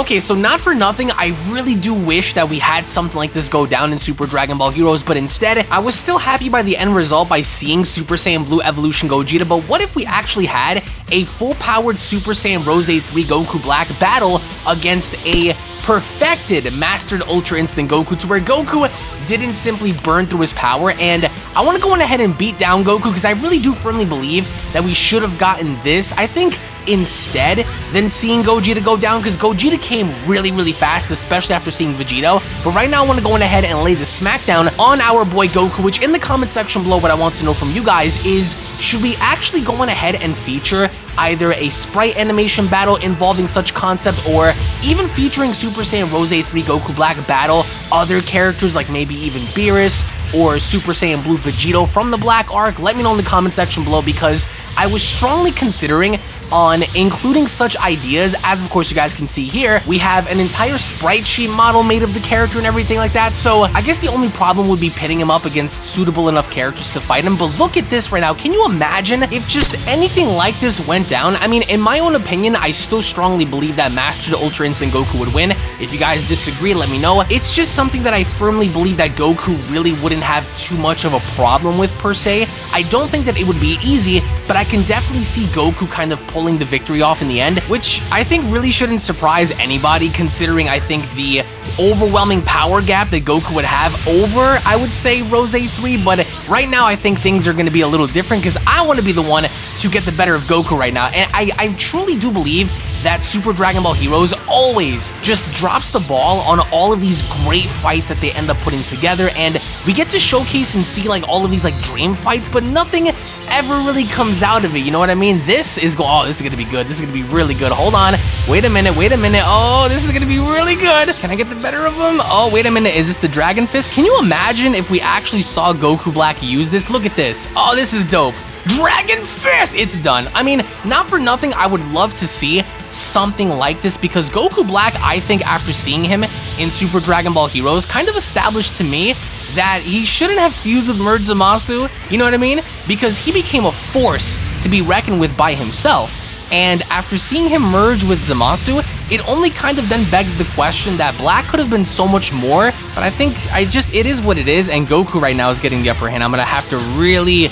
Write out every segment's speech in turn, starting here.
Okay, so not for nothing, I really do wish that we had something like this go down in Super Dragon Ball Heroes, but instead, I was still happy by the end result by seeing Super Saiyan Blue Evolution Gogeta, but what if we actually had a full-powered Super Saiyan Rose 3 Goku Black battle against a perfected Mastered Ultra Instinct Goku to where Goku didn't simply burn through his power, and I want to go on ahead and beat down Goku because I really do firmly believe that we should have gotten this. I think instead than seeing Gogeta go down because Gogeta came really, really fast, especially after seeing Vegito. But right now, I want to go on ahead and lay the smackdown on our boy Goku, which in the comment section below, what I want to know from you guys is, should we actually go on ahead and feature either a sprite animation battle involving such concept or even featuring Super Saiyan Rose 3 Goku Black battle other characters like maybe even Beerus or Super Saiyan Blue Vegito from the Black Arc? Let me know in the comment section below because I was strongly considering on including such ideas as of course you guys can see here. We have an entire sprite sheet model made of the character and everything like that. So I guess the only problem would be pitting him up against suitable enough characters to fight him. But look at this right now. Can you imagine if just anything like this went down? I mean in my own opinion I still strongly believe that Master the Ultra Instinct Goku would win. If you guys disagree let me know. It's just something that I firmly believe that Goku really wouldn't have too much of a problem with per se. I don't think that it would be easy but I can definitely see Goku kind of pulling the victory off in the end, which I think really shouldn't surprise anybody considering I think the overwhelming power gap that Goku would have over, I would say, Rose 3, but right now I think things are going to be a little different because I want to be the one to get the better of Goku right now, and I, I truly do believe that Super Dragon Ball Heroes always just drops the ball on all of these great fights that they end up putting together, and we get to showcase and see like all of these like dream fights, but nothing ever really comes out of it, you know what I mean? This is go oh, this is gonna be good, this is gonna be really good, hold on, wait a minute, wait a minute, oh, this is gonna be really good, can I get the better of them? Oh, wait a minute, is this the Dragon Fist? Can you imagine if we actually saw Goku Black use this? Look at this, oh, this is dope. Dragon Fist! It's done. I mean, not for nothing, I would love to see something like this because Goku Black, I think after seeing him in Super Dragon Ball Heroes, kind of established to me that he shouldn't have fused with Merge Zamasu, you know what I mean? Because he became a force to be reckoned with by himself. And after seeing him merge with Zamasu, it only kind of then begs the question that Black could have been so much more, but I think I just, it is what it is, and Goku right now is getting the upper hand. I'm gonna have to really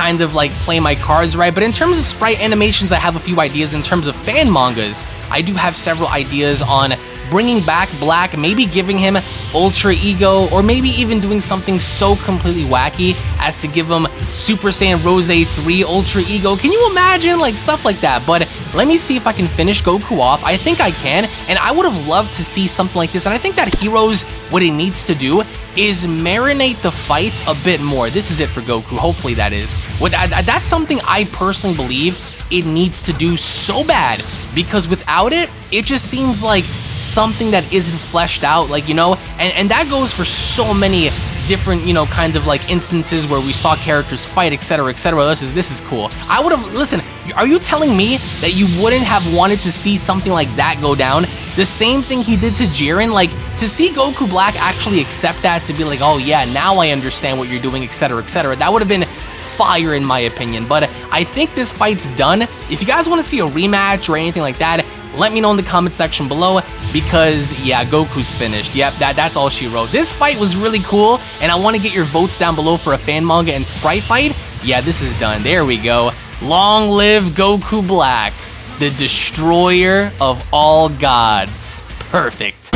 kind of like play my cards right. But in terms of sprite animations, I have a few ideas. In terms of fan mangas, I do have several ideas on bringing back Black, maybe giving him Ultra Ego, or maybe even doing something so completely wacky as to give him Super Saiyan Rose 3 Ultra Ego. Can you imagine? Like, stuff like that. But let me see if I can finish Goku off. I think I can, and I would have loved to see something like this. And I think that Heroes, what it needs to do is marinate the fights a bit more. This is it for Goku. Hopefully that is. That's something I personally believe it needs to do so bad because without it, it just seems like something that isn't fleshed out, like, you know, and, and that goes for so many different, you know, kind of like instances where we saw characters fight, etc., etc. This is this is cool. I would have listen. Are you telling me that you wouldn't have wanted to see something like that go down? The same thing he did to Jiren, like to see Goku Black actually accept that to be like, oh yeah, now I understand what you're doing, etc., etc. That would have been fire in my opinion. But I think this fight's done. If you guys want to see a rematch or anything like that, let me know in the comment section below because yeah Goku's finished yep that that's all she wrote this fight was really cool and I want to get your votes down below for a fan manga and sprite fight yeah this is done there we go long live Goku Black the destroyer of all gods. Perfect